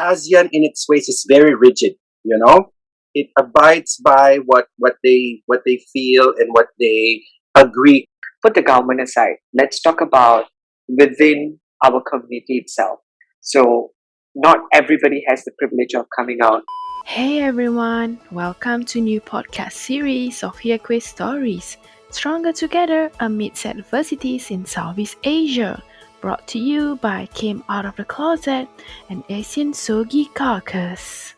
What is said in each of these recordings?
ASEAN in its ways is very rigid, you know? It abides by what, what they what they feel and what they agree. Put the government aside. Let's talk about within our community itself. So not everybody has the privilege of coming out. Hey everyone, welcome to new podcast series of Queer Stories, Stronger Together Amidst Adversities in Southeast Asia, brought to you by Came Out of the Closet and ASEAN Sogi Caucus.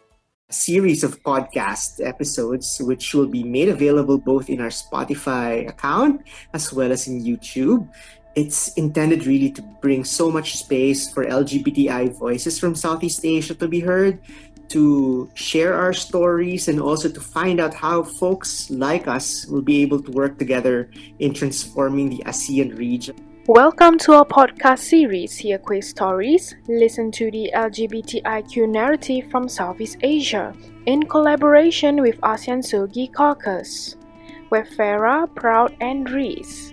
A series of podcast episodes which will be made available both in our Spotify account as well as in YouTube it's intended really to bring so much space for LGBTI voices from Southeast Asia to be heard, to share our stories, and also to find out how folks like us will be able to work together in transforming the ASEAN region. Welcome to our podcast series, Queer Stories. Listen to the LGBTIQ narrative from Southeast Asia in collaboration with ASEAN Sogi Caucus. We're Farah, Proud, and Reese.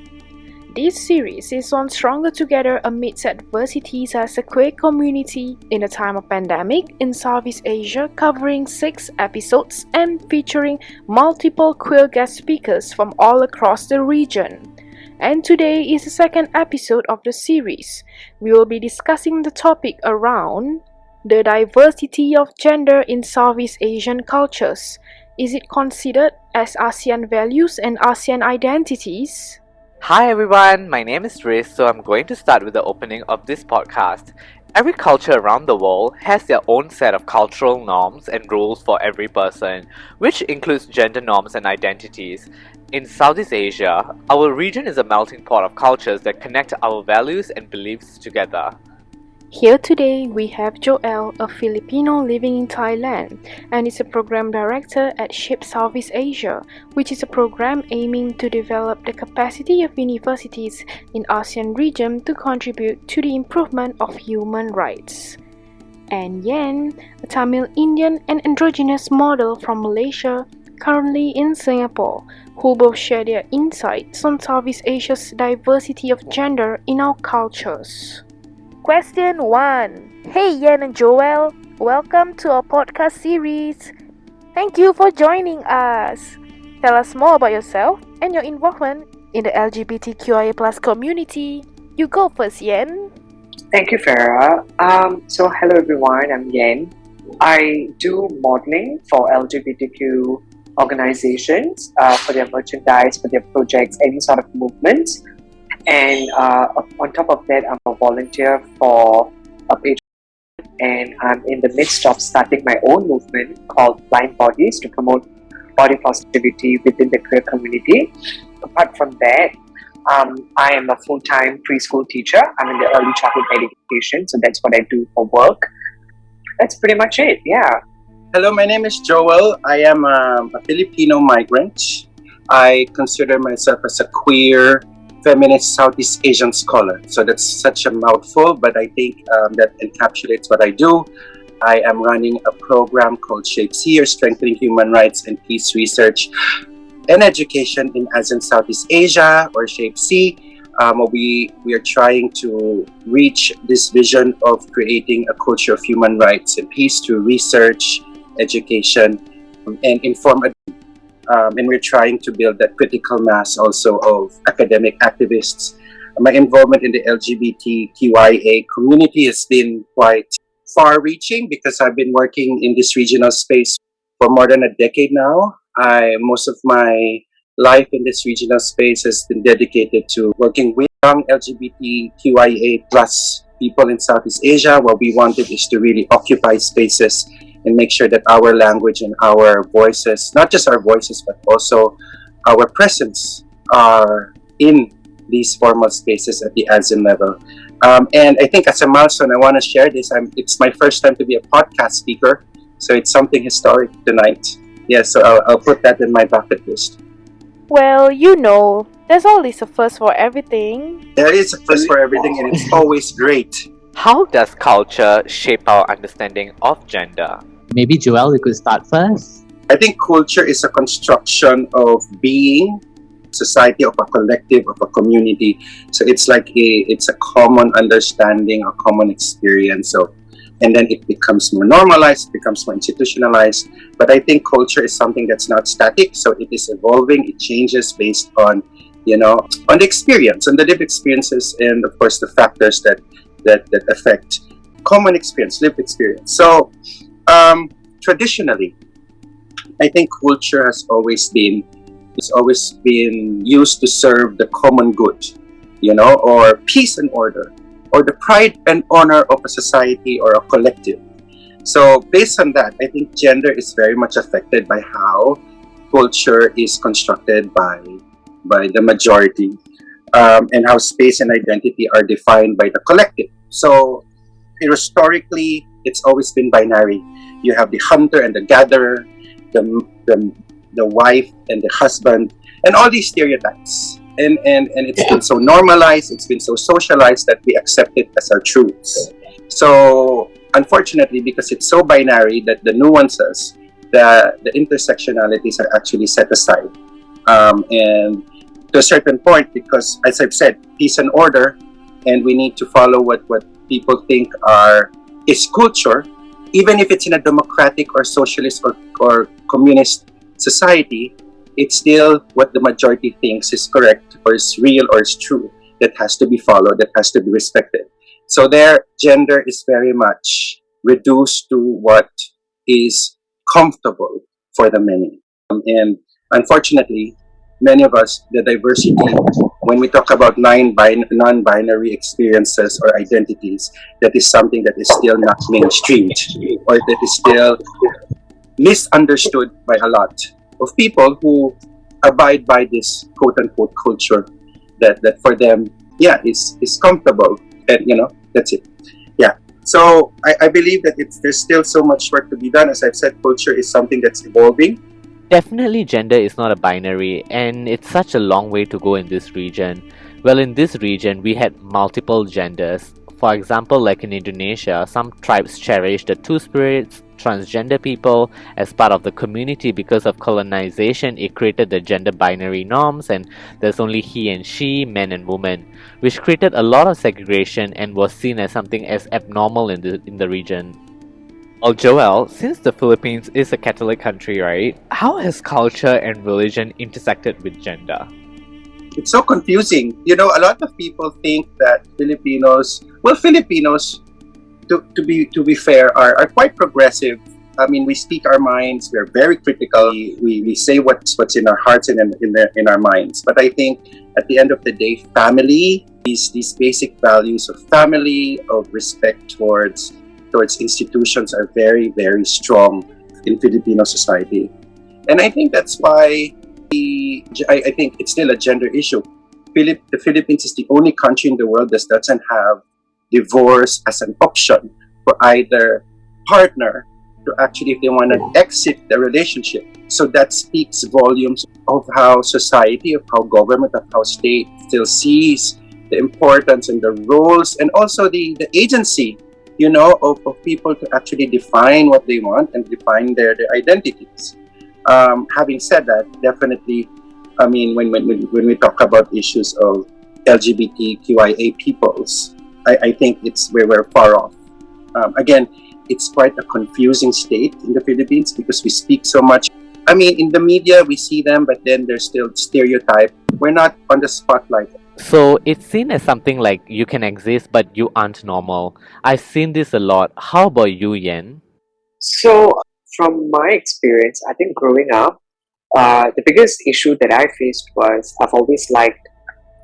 This series is on Stronger Together amidst adversities as a queer community in a time of pandemic in Southeast Asia covering 6 episodes and featuring multiple queer guest speakers from all across the region. And today is the second episode of the series. We will be discussing the topic around the diversity of gender in Southeast Asian cultures. Is it considered as ASEAN values and ASEAN identities? Hi everyone, my name is Riz, so I'm going to start with the opening of this podcast. Every culture around the world has their own set of cultural norms and rules for every person, which includes gender norms and identities. In Southeast Asia, our region is a melting pot of cultures that connect our values and beliefs together. Here today we have Joel, a Filipino living in Thailand, and is a program director at SHAPE Southeast Asia, which is a program aiming to develop the capacity of universities in ASEAN region to contribute to the improvement of human rights. And Yen, a Tamil Indian and androgynous model from Malaysia, currently in Singapore, who both share their insights on Southeast Asia's diversity of gender in our cultures. Question 1 Hey Yen and Joel, welcome to our podcast series. Thank you for joining us. Tell us more about yourself and your involvement in the LGBTQIA plus community. You go first, Yen. Thank you, Farah. Um, so, hello everyone, I'm Yen. I do modeling for LGBTQ organizations uh, for their merchandise, for their projects, any sort of movements. And uh, on top of that, I'm a volunteer for a page and I'm in the midst of starting my own movement called Blind Bodies to promote body positivity within the queer community. Apart from that, um, I am a full-time preschool teacher. I'm in the early childhood education, so that's what I do for work. That's pretty much it, yeah. Hello, my name is Joel. I am a Filipino migrant. I consider myself as a queer feminist Southeast Asian scholar. So that's such a mouthful, but I think um, that encapsulates what I do. I am running a program called SHAPE-SEA, Strengthening Human Rights and Peace Research and Education in ASEAN Southeast Asia, or SHAPE-SEA. Um, we, we are trying to reach this vision of creating a culture of human rights and peace through research, education, and inform um, and we're trying to build that critical mass also of academic activists. My involvement in the LGBTQIA community has been quite far-reaching because I've been working in this regional space for more than a decade now. I most of my life in this regional space has been dedicated to working with young LGBTQIA plus people in Southeast Asia. What we wanted is to really occupy spaces and make sure that our language and our voices, not just our voices, but also our presence are in these formal spaces at the ASEAN level. Um, and I think as a milestone, I want to share this. I'm, it's my first time to be a podcast speaker, so it's something historic tonight. Yeah, so I'll, I'll put that in my bucket list. Well, you know, there's always a first for everything. There is a first for everything, and it's always great. How does culture shape our understanding of gender? Maybe Joel, you could start first. I think culture is a construction of being, society, of a collective, of a community. So it's like a it's a common understanding, a common experience of and then it becomes more normalized, becomes more institutionalized. But I think culture is something that's not static, so it is evolving, it changes based on you know on the experience, on the lived experiences, and of course the factors that that, that affect common experience, lived experience. So um, traditionally, I think culture has always been has always been used to serve the common good, you know, or peace and order, or the pride and honor of a society or a collective. So based on that, I think gender is very much affected by how culture is constructed by by the majority um, and how space and identity are defined by the collective. So historically, it's always been binary. You have the hunter and the gatherer, the, the, the wife and the husband, and all these stereotypes. And, and, and it's been so normalized, it's been so socialized that we accept it as our truths. So, unfortunately, because it's so binary that the nuances, the, the intersectionalities are actually set aside. Um, and to a certain point, because as I've said, peace and order, and we need to follow what, what people think are is culture, even if it's in a democratic or socialist or, or communist society, it's still what the majority thinks is correct or is real or is true that has to be followed, that has to be respected. So their gender is very much reduced to what is comfortable for the many. Um, and unfortunately, many of us, the diversity, when we talk about non-binary experiences or identities, that is something that is still not mainstreamed or that is still misunderstood by a lot of people who abide by this quote-unquote culture that, that for them, yeah, is, is comfortable and, you know, that's it. Yeah. So I, I believe that it's, there's still so much work to be done. As I've said, culture is something that's evolving Definitely gender is not a binary and it's such a long way to go in this region. Well in this region we had multiple genders. For example like in Indonesia, some tribes cherish the two spirits, transgender people as part of the community because of colonization it created the gender binary norms and there's only he and she, men and women, which created a lot of segregation and was seen as something as abnormal in the, in the region. Oh, well, Joel, since the Philippines is a Catholic country, right? How has culture and religion intersected with gender? It's so confusing. You know, a lot of people think that Filipinos, well, Filipinos, to, to be to be fair, are, are quite progressive. I mean, we speak our minds. We're very critical. We, we say what's what's in our hearts and in in, the, in our minds. But I think at the end of the day, family these these basic values of family, of respect towards towards institutions are very, very strong in Filipino society. And I think that's why the, I, I think it's still a gender issue. The Philippines is the only country in the world that doesn't have divorce as an option for either partner to actually, if they want to exit the relationship. So that speaks volumes of how society, of how government, of how state still sees the importance and the roles and also the, the agency you know, of, of people to actually define what they want and define their, their identities. Um, having said that, definitely, I mean, when, when, when we talk about issues of LGBTQIA peoples, I, I think it's where we're far off. Um, again, it's quite a confusing state in the Philippines because we speak so much. I mean, in the media, we see them, but then they're still stereotyped. We're not on the spotlight so it's seen as something like you can exist but you aren't normal. I've seen this a lot. How about you, Yen? So from my experience, I think growing up, uh, the biggest issue that I faced was I've always liked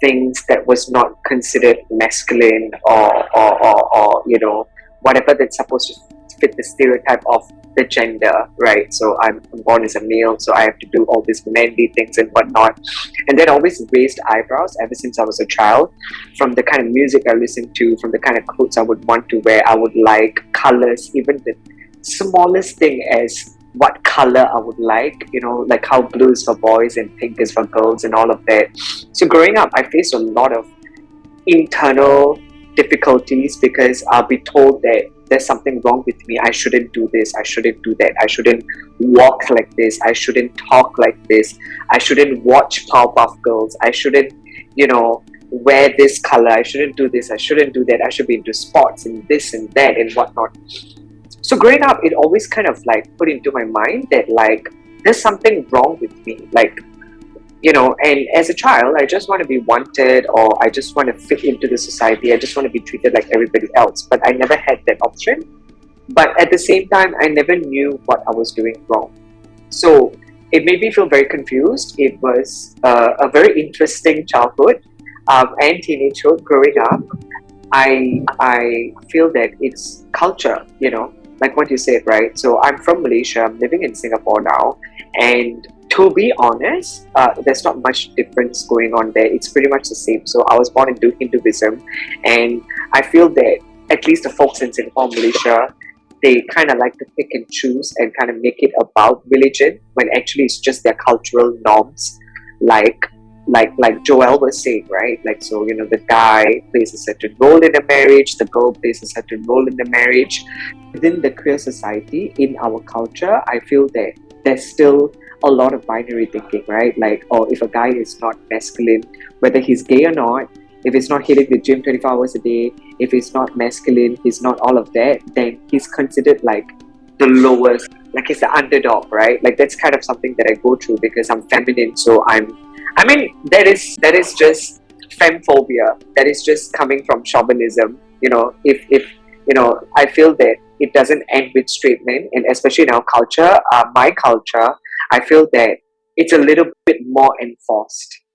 things that was not considered masculine or, or, or, or you know whatever that's supposed to fit the stereotype of the gender, right? So I'm, I'm born as a male, so I have to do all these manly things and whatnot. And then always raised eyebrows ever since I was a child. From the kind of music I listened to, from the kind of clothes I would want to wear, I would like colors, even the smallest thing as what color I would like, you know, like how blue is for boys and pink is for girls and all of that. So growing up, I faced a lot of internal difficulties because I'll be told that there's something wrong with me. I shouldn't do this. I shouldn't do that. I shouldn't walk like this. I shouldn't talk like this. I shouldn't watch Powerpuff Girls. I shouldn't, you know, wear this color. I shouldn't do this. I shouldn't do that. I should be into sports and this and that and whatnot. So growing up, it always kind of like put into my mind that like there's something wrong with me. Like, you know, and as a child, I just want to be wanted or I just want to fit into the society. I just want to be treated like everybody else. But I never had that option. But at the same time, I never knew what I was doing wrong. So it made me feel very confused. It was uh, a very interesting childhood um, and teenagehood growing up. I I feel that it's culture, you know, like what you said, right? So I'm from Malaysia. I'm living in Singapore now, and to be honest, uh, there's not much difference going on there. It's pretty much the same. So I was born into Hinduism, and I feel that at least the folks in Singapore, Malaysia, they kind of like to pick and choose and kind of make it about religion when actually it's just their cultural norms like like like Joel was saying, right? Like so, you know, the guy plays a certain role in a marriage, the girl plays a certain role in the marriage. Within the queer society, in our culture, I feel that there's still a lot of binary thinking, right? Like, oh, if a guy is not masculine, whether he's gay or not, if he's not hitting the gym 24 hours a day, if he's not masculine, he's not all of that, then he's considered like the lowest, like he's the underdog, right? Like that's kind of something that I go through because I'm feminine, so I'm I mean that is that is just femmephobia. That is just coming from chauvinism. You know, if if you know, I feel that it doesn't end with straight men, and especially in our culture, uh, my culture, I feel that it's a little bit more enforced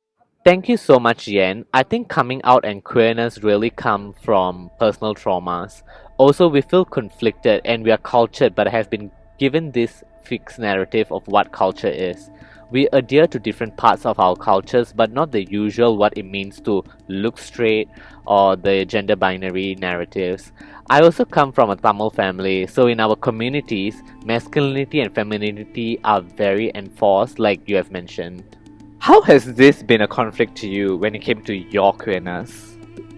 Thank you so much, Yen. I think coming out and queerness really come from personal traumas. Also, we feel conflicted and we are cultured but have been given this fixed narrative of what culture is. We adhere to different parts of our cultures but not the usual what it means to look straight or the gender binary narratives. I also come from a Tamil family, so in our communities, masculinity and femininity are very enforced like you have mentioned. How has this been a conflict to you when it came to your queerness?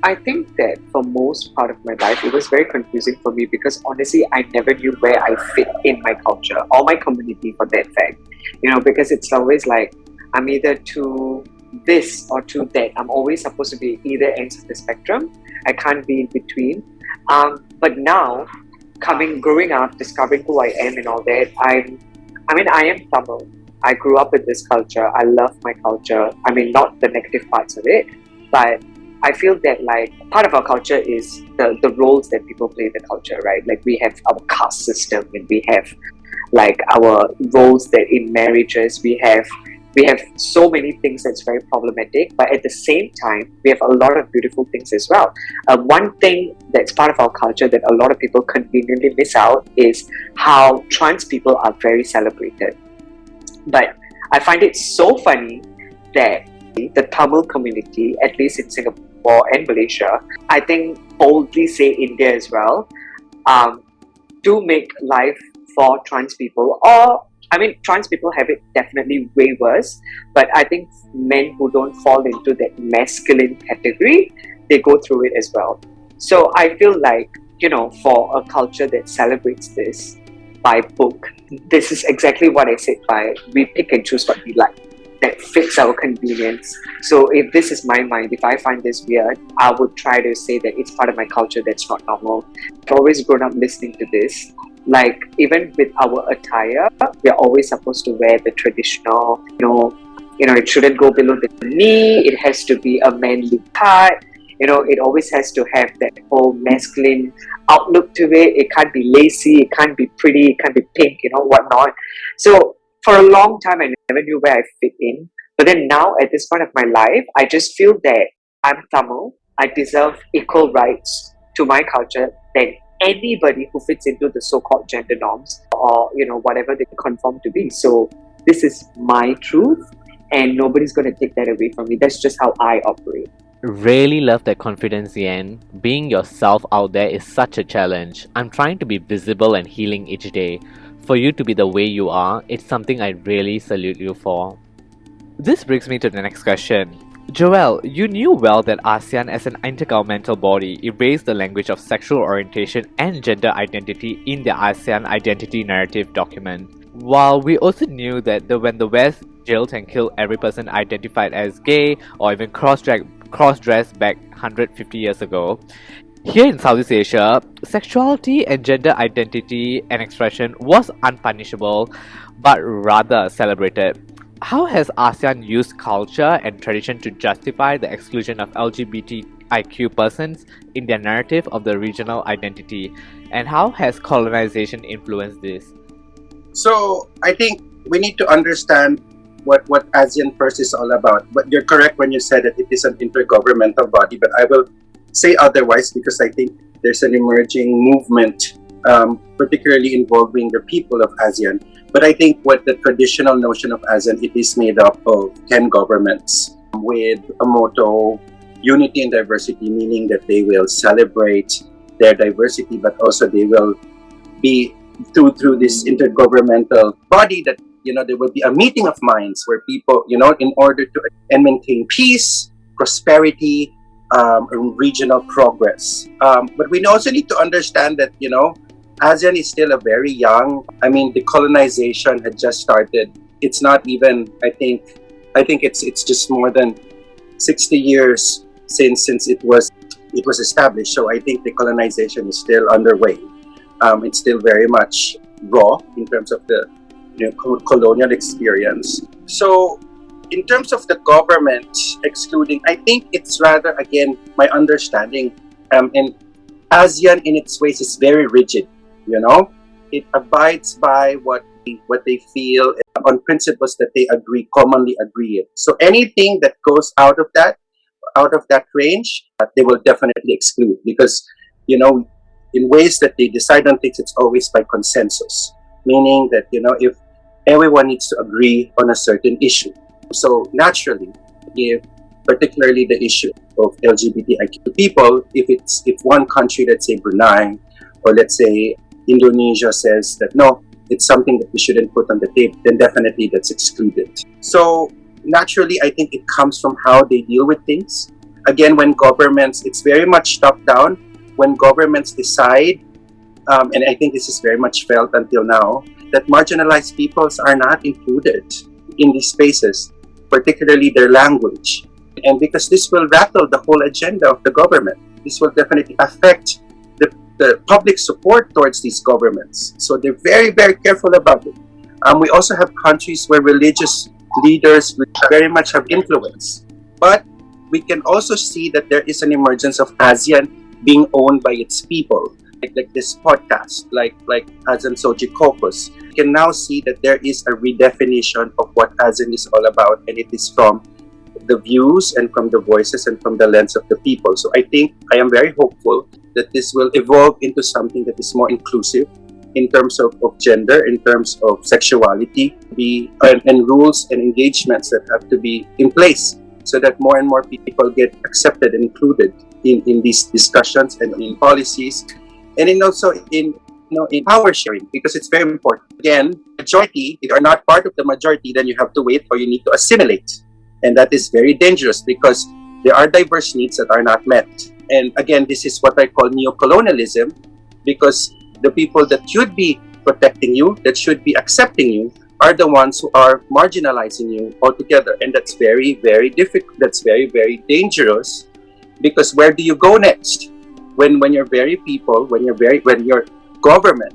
I think that for most part of my life, it was very confusing for me because honestly, I never knew where I fit in my culture or my community for that fact. You know, because it's always like I'm either to this or to that. I'm always supposed to be either ends of the spectrum. I can't be in between. Um, but now, coming, growing up, discovering who I am and all that, I'm, I mean, I am Tamil I grew up in this culture. I love my culture. I mean, not the negative parts of it, but I feel that like part of our culture is the, the roles that people play in the culture, right? Like we have our caste system and we have like our roles that in marriages we have we have so many things that's very problematic but at the same time we have a lot of beautiful things as well uh, one thing that's part of our culture that a lot of people conveniently miss out is how trans people are very celebrated but I find it so funny that the Tamil community, at least in Singapore and Malaysia, I think boldly say India as well, um, do make life for trans people or I mean, trans people have it definitely way worse, but I think men who don't fall into that masculine category, they go through it as well. So I feel like, you know, for a culture that celebrates this, by book. This is exactly what I said by we pick and choose what we like that fits our convenience. So if this is my mind, if I find this weird, I would try to say that it's part of my culture that's not normal. I've always grown up listening to this. Like even with our attire, we're always supposed to wear the traditional, you know, you know, it shouldn't go below the knee, it has to be a manly part you know it always has to have that whole masculine outlook to it it can't be lacy it can't be pretty it can't be pink you know whatnot so for a long time i never knew where i fit in but then now at this point of my life i just feel that i'm tamil i deserve equal rights to my culture than anybody who fits into the so-called gender norms or you know whatever they conform to be so this is my truth and nobody's going to take that away from me that's just how i operate Really love that confidence, Yen. Being yourself out there is such a challenge. I'm trying to be visible and healing each day. For you to be the way you are, it's something I really salute you for. This brings me to the next question. Joel, you knew well that ASEAN as an intergovernmental body erased the language of sexual orientation and gender identity in the ASEAN Identity Narrative document. While we also knew that the, when the West jailed and killed every person identified as gay or even cross-dressed back 150 years ago, Here in Southeast Asia, sexuality and gender identity and expression was unpunishable but rather celebrated. How has ASEAN used culture and tradition to justify the exclusion of LGBTIQ persons in their narrative of the regional identity? And how has colonization influenced this? So I think we need to understand what, what ASEAN First is all about. But you're correct when you said that it is an intergovernmental body, but I will say otherwise because I think there's an emerging movement, um, particularly involving the people of ASEAN. But I think what the traditional notion of ASEAN, it is made up of 10 governments with a motto, unity and diversity, meaning that they will celebrate their diversity, but also they will be through through this intergovernmental body that you know there will be a meeting of minds where people you know in order to and maintain peace prosperity um, regional progress. Um, but we also need to understand that you know asean is still a very young i mean the colonization had just started. It's not even i think i think it's it's just more than 60 years since since it was it was established. So i think the colonization is still underway. Um, it's still very much raw in terms of the you know, colonial experience. So, in terms of the government excluding, I think it's rather, again, my understanding, um, and ASEAN in its ways is very rigid, you know? It abides by what what they feel on principles that they agree commonly agree so anything that goes out of that out of that range uh, they will definitely exclude because you know in ways that they decide on things, it's always by consensus, meaning that, you know, if everyone needs to agree on a certain issue. So naturally, if particularly the issue of LGBTIQ people, if it's if one country, let's say Brunei, or let's say Indonesia says that no, it's something that we shouldn't put on the table, then definitely that's excluded. So naturally, I think it comes from how they deal with things. Again, when governments, it's very much top down when governments decide, um, and I think this is very much felt until now, that marginalized peoples are not included in these spaces, particularly their language. And because this will rattle the whole agenda of the government, this will definitely affect the, the public support towards these governments. So they're very, very careful about it. Um, we also have countries where religious leaders very much have influence. But we can also see that there is an emergence of ASEAN being owned by its people. Like, like this podcast, like like ASEAN Sogi Caucus, you can now see that there is a redefinition of what ASEAN is all about, and it is from the views and from the voices and from the lens of the people. So I think I am very hopeful that this will evolve into something that is more inclusive in terms of, of gender, in terms of sexuality, be and, and rules and engagements that have to be in place so that more and more people get accepted and included in, in these discussions and in policies and in also in you know in power sharing because it's very important. Again majority if you are not part of the majority then you have to wait or you need to assimilate. And that is very dangerous because there are diverse needs that are not met. And again this is what i call neo-colonialism because the people that should be protecting you that should be accepting you are the ones who are marginalizing you altogether. And that's very very difficult that's very very dangerous because where do you go next when when your very people when you're very when your government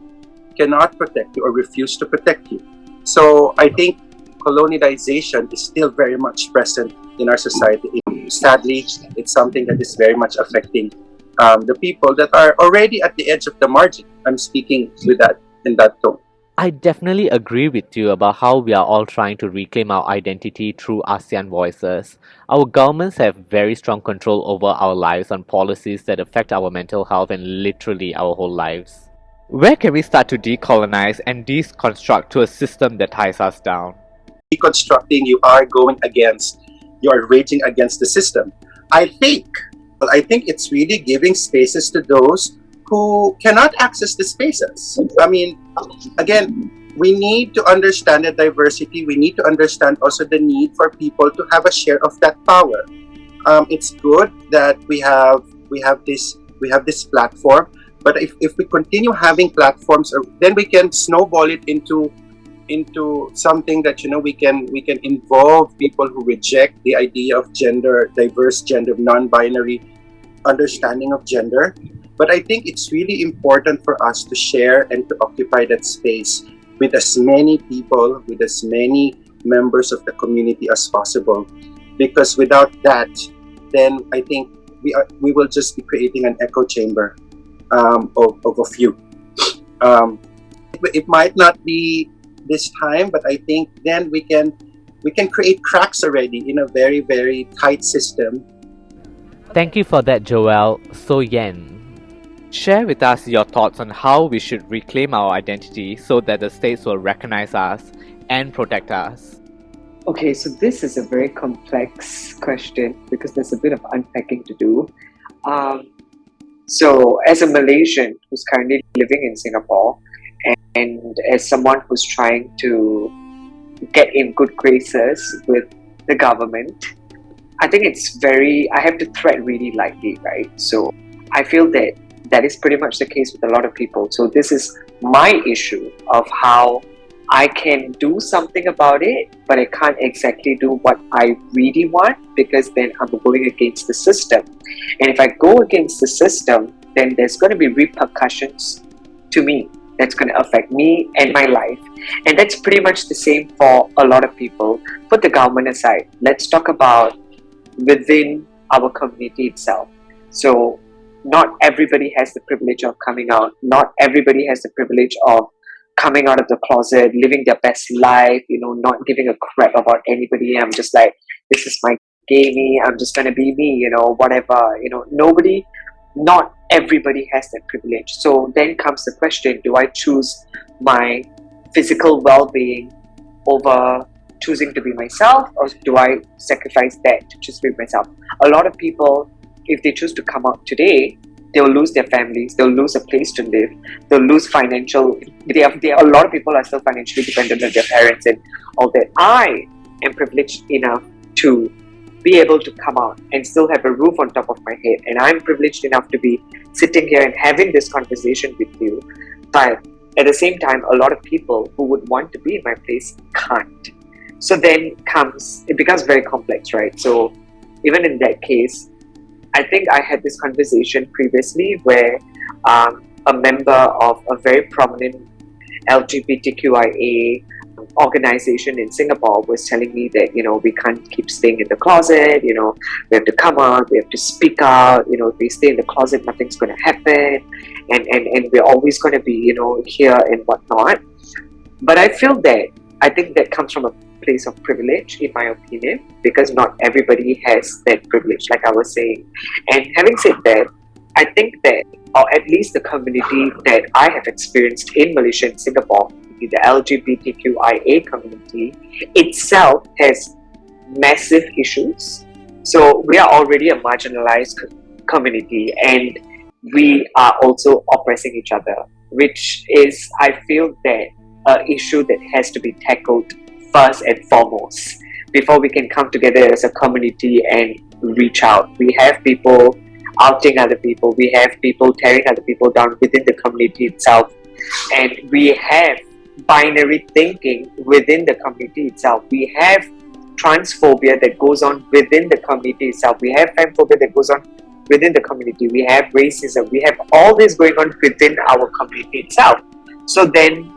cannot protect you or refuse to protect you. So i think colonization is still very much present in our society. Sadly it's something that is very much affecting um, the people that are already at the edge of the margin. I'm speaking with that in that tone I definitely agree with you about how we are all trying to reclaim our identity through ASEAN voices. Our governments have very strong control over our lives on policies that affect our mental health and literally our whole lives. Where can we start to decolonize and deconstruct to a system that ties us down? Deconstructing, you are going against, you are raging against the system. I think, well, I think it's really giving spaces to those who cannot access the spaces. I mean, again, we need to understand the diversity. We need to understand also the need for people to have a share of that power. Um, it's good that we have we have this we have this platform, but if, if we continue having platforms, uh, then we can snowball it into into something that you know we can we can involve people who reject the idea of gender diverse gender non-binary understanding of gender But I think it's really important for us to share and to occupy that space with as many people, with as many members of the community as possible. Because without that, then I think we are we will just be creating an echo chamber um, of, of a few. Um, it, it might not be this time, but I think then we can we can create cracks already in a very very tight system. Thank you for that, Joel. So Yen, share with us your thoughts on how we should reclaim our identity so that the states will recognize us and protect us. Okay, so this is a very complex question because there's a bit of unpacking to do. Um, so, as a Malaysian who's currently living in Singapore, and as someone who's trying to get in good graces with the government, I think it's very, I have to tread really lightly, right? So, I feel that that is pretty much the case with a lot of people. So, this is my issue of how I can do something about it, but I can't exactly do what I really want because then I'm going against the system. And if I go against the system, then there's going to be repercussions to me that's going to affect me and my life. And that's pretty much the same for a lot of people. Put the government aside. Let's talk about within our community itself. So, not everybody has the privilege of coming out, not everybody has the privilege of coming out of the closet, living their best life, you know, not giving a crap about anybody. I'm just like, this is my gay me, I'm just gonna be me, you know, whatever. You know, nobody, not everybody has that privilege. So then comes the question do I choose my physical well being over choosing to be myself, or do I sacrifice that to just be myself? A lot of people, if they choose to come out today, they'll lose their families, they'll lose a place to live, they'll lose financial. They have, they, a lot of people are still financially dependent on their parents and all that. I am privileged enough to be able to come out and still have a roof on top of my head, and I'm privileged enough to be sitting here and having this conversation with you. But at the same time, a lot of people who would want to be in my place can't. So then comes, it becomes very complex, right? So even in that case, I think I had this conversation previously where um, a member of a very prominent LGBTQIA organization in Singapore was telling me that you know we can't keep staying in the closet you know we have to come out we have to speak out you know if we stay in the closet nothing's going to happen and, and and we're always going to be you know here and whatnot. But I feel that I think that comes from a place of privilege, in my opinion, because not everybody has that privilege, like I was saying. And having said that, I think that, or at least the community that I have experienced in Malaysia and Singapore, the LGBTQIA community itself has massive issues. So we are already a marginalized community and we are also oppressing each other, which is, I feel that, an issue that has to be tackled first and foremost before we can come together as a community and reach out. We have people outing other people, we have people tearing other people down within the community itself, and we have binary thinking within the community itself. We have transphobia that goes on within the community itself. We have femmephobia that goes on within the community. We have racism. We have all this going on within our community itself. So then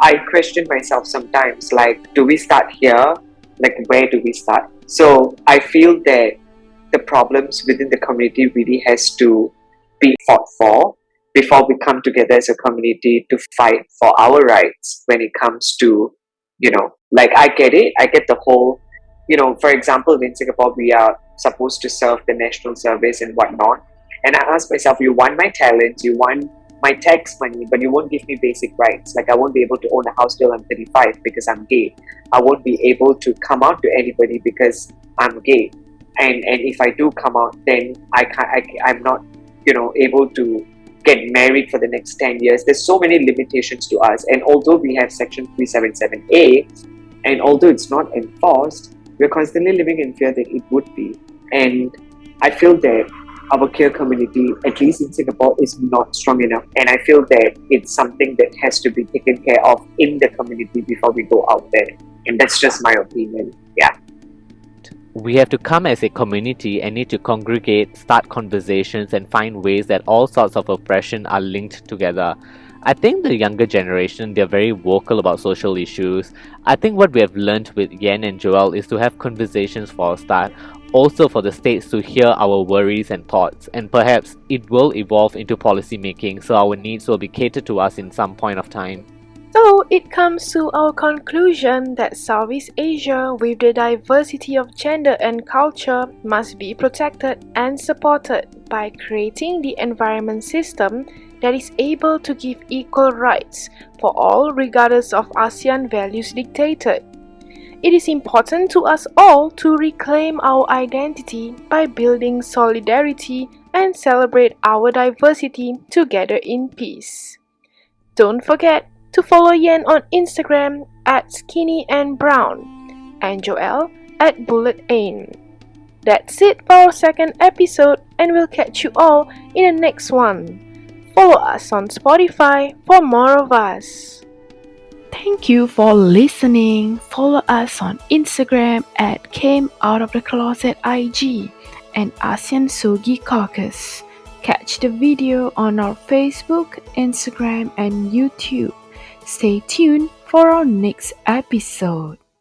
I question myself sometimes like, do we start here? Like, where do we start? So I feel that the problems within the community really has to be fought for before we come together as a community to fight for our rights when it comes to, you know, like I get it, I get the whole, you know, for example, in Singapore, we are supposed to serve the national service and whatnot. And I ask myself, you want my talents, you want my tax money, but you won't give me basic rights. Like I won't be able to own a house till I'm 35 because I'm gay. I won't be able to come out to anybody because I'm gay. And and if I do come out, then I can't. I, I'm not, you know, able to get married for the next 10 years. There's so many limitations to us. And although we have Section 377A, and although it's not enforced, we're constantly living in fear that it would be. And I feel that our queer community, at least in Singapore, is not strong enough. And I feel that it's something that has to be taken care of in the community before we go out there. And that's just my opinion. Yeah. we have to come as a community and need to congregate, start conversations, and find ways that all sorts of oppression are linked together. I think the younger generation, they're very vocal about social issues. I think what we have learned with Yen and Joel is to have conversations for a start, also for the states to hear our worries and thoughts, and perhaps it will evolve into policy making so our needs will be catered to us in some point of time. So it comes to our conclusion that Southeast Asia, with the diversity of gender and culture, must be protected and supported by creating the environment system that is able to give equal rights for all regardless of ASEAN values dictated. It is important to us all to reclaim our identity by building solidarity and celebrate our diversity together in peace. Don't forget to follow Yen on Instagram at skinny and brown and Joel at bullet Aim. That's it for our second episode and we'll catch you all in the next one. Follow us on Spotify for more of us. Thank you for listening. Follow us on Instagram at Came Out of the Closet IG and ASEAN Sogi Caucus. Catch the video on our Facebook, Instagram, and YouTube. Stay tuned for our next episode.